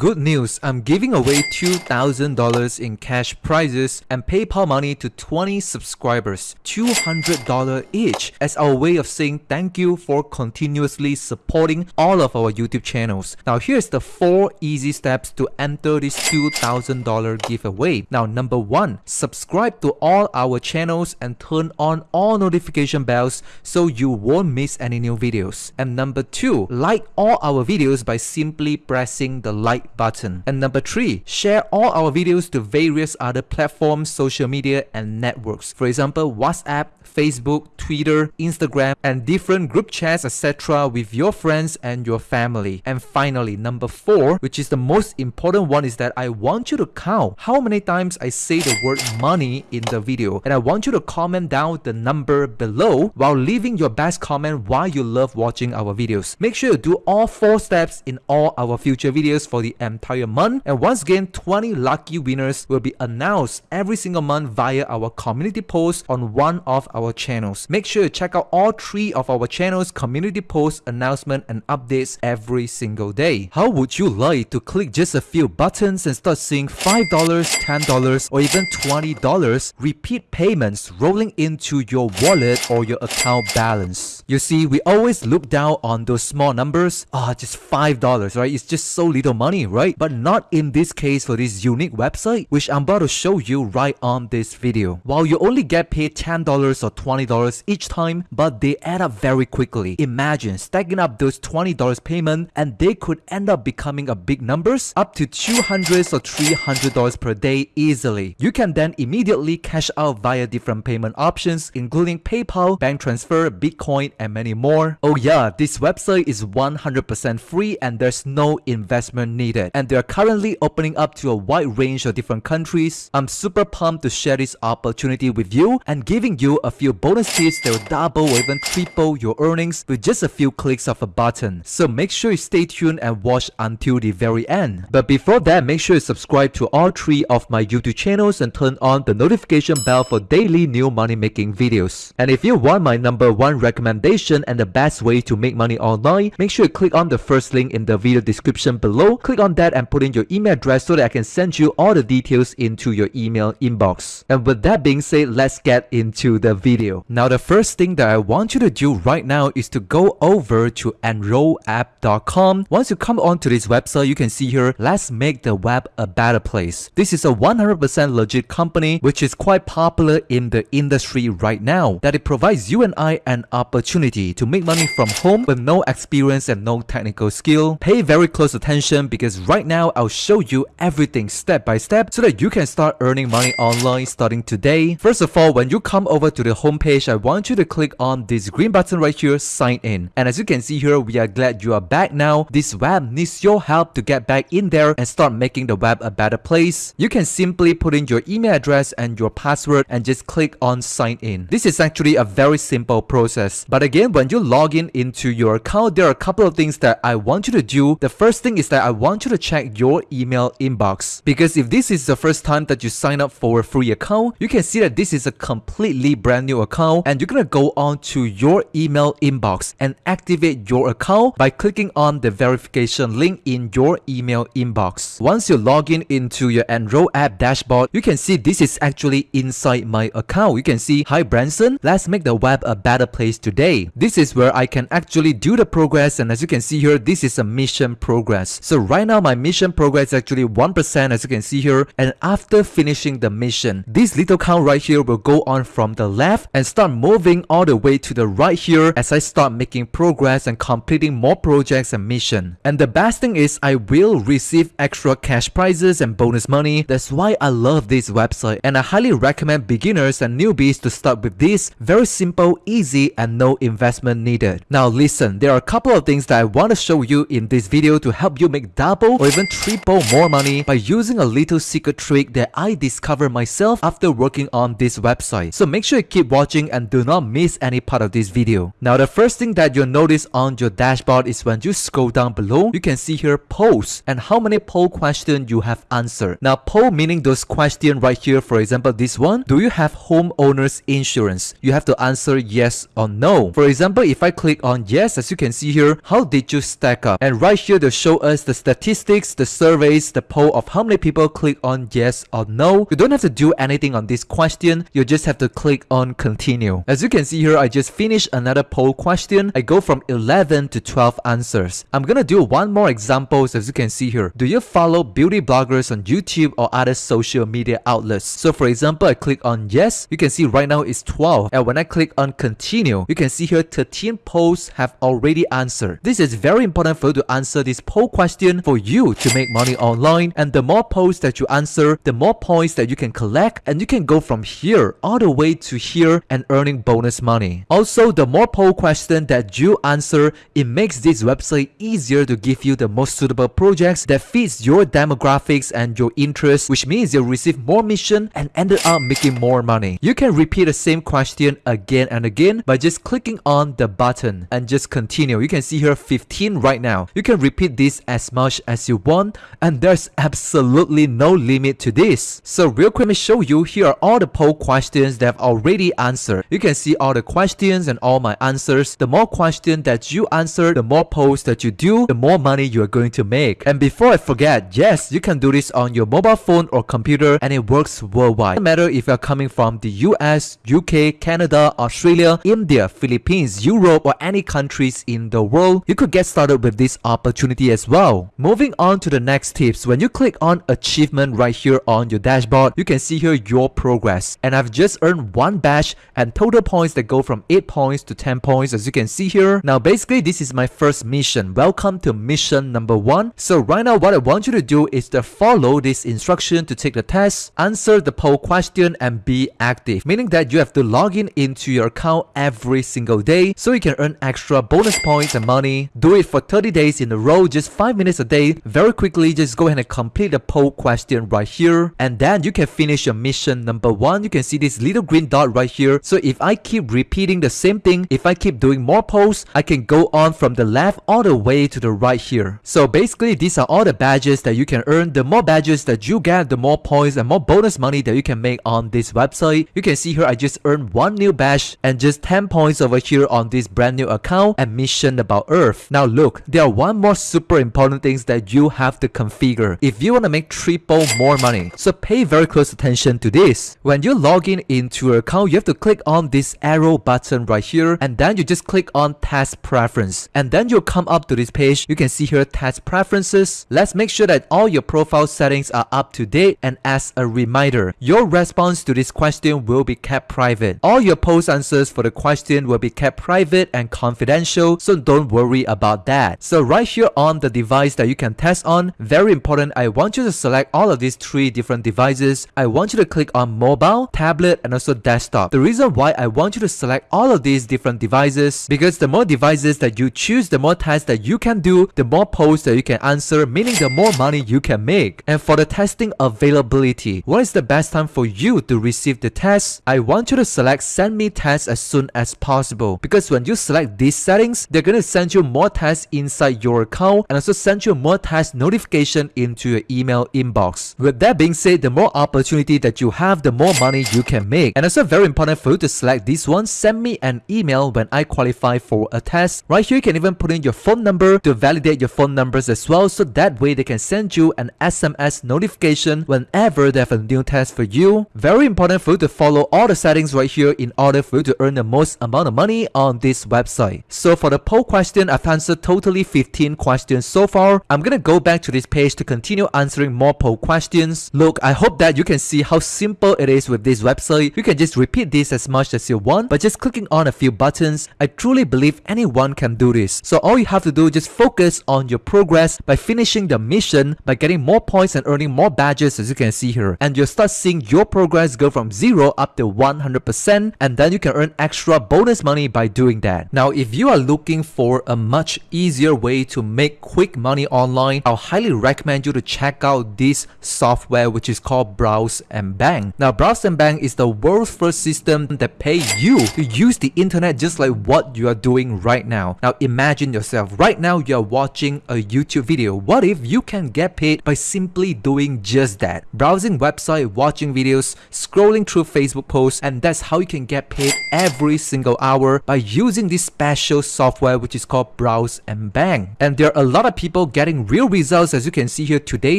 Good news, I'm giving away $2,000 in cash prizes and PayPal money to 20 subscribers, $200 each as our way of saying thank you for continuously supporting all of our YouTube channels. Now here's the 4 easy steps to enter this $2,000 giveaway. Now number 1, subscribe to all our channels and turn on all notification bells so you won't miss any new videos. And number 2, like all our videos by simply pressing the like button. And number three, share all our videos to various other platforms, social media, and networks. For example, WhatsApp, Facebook, Twitter, Instagram, and different group chats, etc. with your friends and your family. And finally, number four, which is the most important one, is that I want you to count how many times I say the word money in the video. And I want you to comment down the number below while leaving your best comment why you love watching our videos. Make sure you do all four steps in all our future videos for the entire month. And once again, 20 lucky winners will be announced every single month via our community post on one of our channels. Make sure you check out all three of our channels community posts, announcement and updates every single day. How would you like to click just a few buttons and start seeing $5, $10 or even $20 repeat payments rolling into your wallet or your account balance? You see, we always look down on those small numbers. Ah, oh, just $5, right? It's just so little money, right? But not in this case for this unique website, which I'm about to show you right on this video. While you only get paid $10 or $20 each time, but they add up very quickly. Imagine stacking up those $20 payment and they could end up becoming a big numbers, up to 200 or $300 per day easily. You can then immediately cash out via different payment options, including PayPal, bank transfer, Bitcoin, and many more. Oh yeah, this website is 100% free and there's no investment needed. And they're currently opening up to a wide range of different countries. I'm super pumped to share this opportunity with you and giving you a few bonus tips that will double or even triple your earnings with just a few clicks of a button. So make sure you stay tuned and watch until the very end. But before that, make sure you subscribe to all three of my YouTube channels and turn on the notification bell for daily new money making videos. And if you want my number one recommendation and the best way to make money online, make sure you click on the first link in the video description below. Click on that and put in your email address so that I can send you all the details into your email inbox. And with that being said, let's get into the video. Now the first thing that I want you to do right now is to go over to enrollapp.com. Once you come onto this website, you can see here, let's make the web a better place. This is a 100% legit company which is quite popular in the industry right now that it provides you and I an opportunity to make money from home with no experience and no technical skill. Pay very close attention because right now I'll show you everything step by step so that you can start earning money online starting today. First of all, when you come over to the homepage, I want you to click on this green button right here, sign in. And as you can see here, we are glad you are back now. This web needs your help to get back in there and start making the web a better place. You can simply put in your email address and your password and just click on sign in. This is actually a very simple process. But again, when you log in into your account, there are a couple of things that I want you to do. The first thing is that I want you to check your email inbox. Because if this is the first time that you sign up for a free account, you can see that this is a completely brand new new account and you're gonna go on to your email inbox and activate your account by clicking on the verification link in your email inbox. Once you log in into your Enroll app dashboard, you can see this is actually inside my account. You can see, hi Branson, let's make the web a better place today. This is where I can actually do the progress and as you can see here, this is a mission progress. So right now my mission progress is actually 1% as you can see here and after finishing the mission, this little count right here will go on from the left left and start moving all the way to the right here as I start making progress and completing more projects and mission. And the best thing is I will receive extra cash prizes and bonus money. That's why I love this website and I highly recommend beginners and newbies to start with this very simple, easy and no investment needed. Now listen, there are a couple of things that I want to show you in this video to help you make double or even triple more money by using a little secret trick that I discovered myself after working on this website. So make sure you keep watching and do not miss any part of this video. Now the first thing that you'll notice on your dashboard is when you scroll down below, you can see here polls and how many poll questions you have answered. Now poll meaning those questions right here, for example this one, do you have homeowner's insurance? You have to answer yes or no. For example, if I click on yes, as you can see here, how did you stack up? And right here they show us the statistics statistics, the surveys, the poll of how many people click on yes or no. You don't have to do anything on this question. You just have to click on continue. As you can see here, I just finished another poll question. I go from 11 to 12 answers. I'm gonna do one more examples as you can see here. Do you follow beauty bloggers on YouTube or other social media outlets? So for example, I click on yes. You can see right now it's 12. And when I click on continue, you can see here 13 polls have already answered. This is very important for you to answer this poll question for you to make money online. And the more posts that you answer, the more points that you can collect and you can go from here all the way to here and earning bonus money. Also, the more poll question that you answer, it makes this website easier to give you the most suitable projects that fits your demographics and your interests, which means you'll receive more mission and ended up making more money. You can repeat the same question again and again by just clicking on the button and just continue. You can see here 15 right now. You can repeat this as much as you want and there's absolutely no limit to this. So real quick, let me show you here are all the poll questions that I've already answered. You can see all the questions and all my answers. The more questions that you answer, the more polls that you do, the more money you are going to make. And before I forget, yes, you can do this on your mobile phone or computer and it works worldwide. No matter if you're coming from the US, UK, Canada, Australia, India, Philippines, Europe or any countries in the world, you could get started with this opportunity as well. Moving on to the next tips, when you click on achievement right here on your dashboard, you can see here your progress. And I've just earned one badge and total points that go from 8 points to 10 points as you can see here. Now basically this is my first mission. Welcome to mission number 1. So right now what I want you to do is to follow this instruction to take the test, answer the poll question and be active. Meaning that you have to log in into your account every single day so you can earn extra bonus points and money. Do it for 30 days in a row, just 5 minutes a day. Very quickly just go ahead and complete the poll question right here and then you can finish your mission number 1. You can see this little green dot right here. So if I keep repeating the same thing, if I keep doing more polls, I can go on from the left all the way to the right here. So basically these are all the badges that you can earn. The more badges that you get, the more points and more bonus money that you can make on this website. You can see here I just earned one new badge and just 10 points over here on this brand new account and mission about Earth. Now look, there are one more super important things that you have to configure if you want to make triple more money. So pay very close attention to this. When you log in into your account, you have to click on this arrow button right here and then you just click on task preference and then you'll come up to this page. You can see here task preferences. Let's make sure that all your profile settings are up to date and as a reminder, your response to this question will be kept private. All your post answers for the question will be kept private and confidential so don't worry about that. So right here on the device that you can test on, very important, I want you to select all of these three different devices. I want you to click on mobile, tablet and also desktop. The reason why I want you to select all of these different devices because the more devices that you choose, the more tests that you can do, the more posts that you can answer, meaning the more money you can make. And for the testing availability, what is the best time for you to receive the test? I want you to select send me tests as soon as possible because when you select these settings, they're going to send you more tests inside your account and also send you more test notification into your email inbox. With that being said, the more opportunity that you have, the more money you can make. And also very important for you to select this one, send me an email when I qualify for a test. Right here, you can even put in your phone number to validate your phone numbers as well so that way they can send you an SMS notification whenever they have a new test for you. Very important for you to follow all the settings right here in order for you to earn the most amount of money on this website. So for the poll question, I've answered totally 15 questions so far. I'm gonna go back to this page to continue answering more poll questions. Look, I hope that you can see how simple it is with this website. You can just repeat this as much as you want, but just clicking on a few buttons, I truly believe anyone can do this. So all you have to do is just focus on your progress by finishing the mission, by getting more points and earning more badges as you can see here. And you'll start seeing your progress go from 0 up to 100% and then you can earn extra bonus money by doing that. Now if you are looking for a much easier way to make quick money online, I'll highly recommend you to check out this software which is called Browse and Bank. Now Browse and Bank is the world's first system that pay you to use the internet just like what you are doing right now. Now imagine yourself, right now you are watching a YouTube video. What if you can get paid by simply doing just that? Browsing website, watching videos, scrolling through Facebook posts and that's how you can get paid every single hour by using this special software which is called Browse and Bank. And there are a lot of people getting getting real results as you can see here today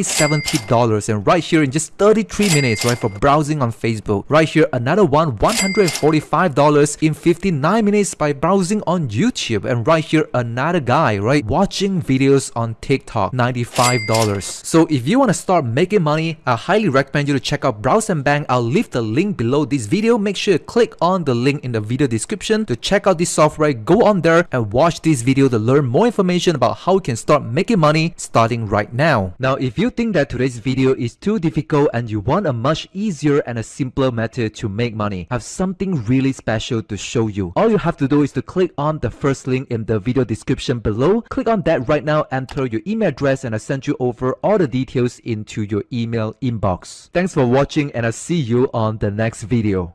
$70 and right here in just 33 minutes right for browsing on Facebook. Right here another one $145 in 59 minutes by browsing on YouTube and right here another guy right watching videos on TikTok $95. So if you want to start making money I highly recommend you to check out Browse and Bank. I'll leave the link below this video. Make sure you click on the link in the video description to check out this software. Go on there and watch this video to learn more information about how you can start making money starting right now. Now if you think that today's video is too difficult and you want a much easier and a simpler method to make money, I have something really special to show you. All you have to do is to click on the first link in the video description below. Click on that right now, enter your email address and I'll send you over all the details into your email inbox. Thanks for watching and I'll see you on the next video.